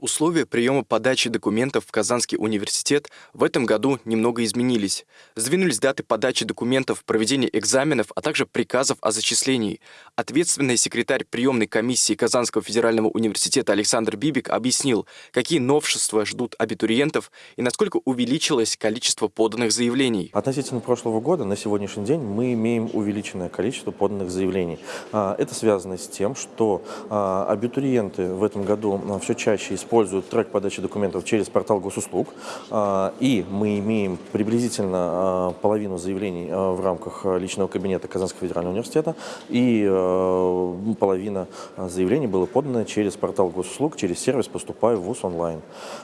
Условия приема подачи документов в Казанский университет в этом году немного изменились. Сдвинулись даты подачи документов, проведения экзаменов, а также приказов о зачислении. Ответственный секретарь приемной комиссии Казанского федерального университета Александр Бибик объяснил, какие новшества ждут абитуриентов и насколько увеличилось количество поданных заявлений. Относительно прошлого года на сегодняшний день мы имеем увеличенное количество поданных заявлений. А, это связано с тем, что а, абитуриенты в этом году а, все чаще используют используют трек подачи документов через портал госуслуг, а, и мы имеем приблизительно а, половину заявлений а, в рамках личного кабинета Казанского федерального университета, и половина заявлений было подано через портал госуслуг, через сервис «Поступаю в ВУЗ онлайн».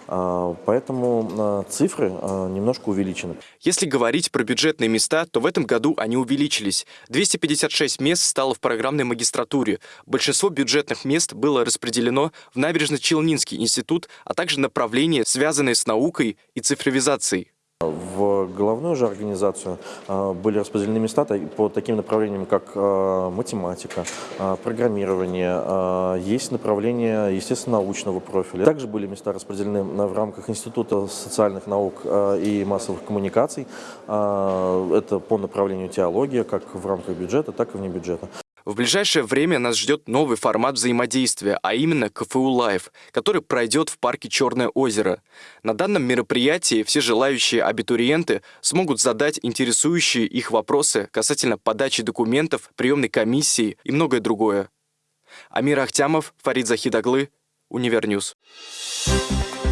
Поэтому цифры немножко увеличены. Если говорить про бюджетные места, то в этом году они увеличились. 256 мест стало в программной магистратуре. Большинство бюджетных мест было распределено в Набережно-Челнинский институт институт, а также направления, связанные с наукой и цифровизацией. В головную же организацию а, были распределены места по таким направлениям, как а, математика, а, программирование, есть направление, естественно, научного профиля. Также были места распределены в рамках Института социальных наук и массовых коммуникаций. Это по направлению теология, как в рамках бюджета, так и вне бюджета. В ближайшее время нас ждет новый формат взаимодействия, а именно КФУ Live, который пройдет в парке Черное озеро. На данном мероприятии все желающие абитуриенты смогут задать интересующие их вопросы касательно подачи документов, приемной комиссии и многое другое. Амир Ахтямов, Фарид Захид оглы, Univer News. Thank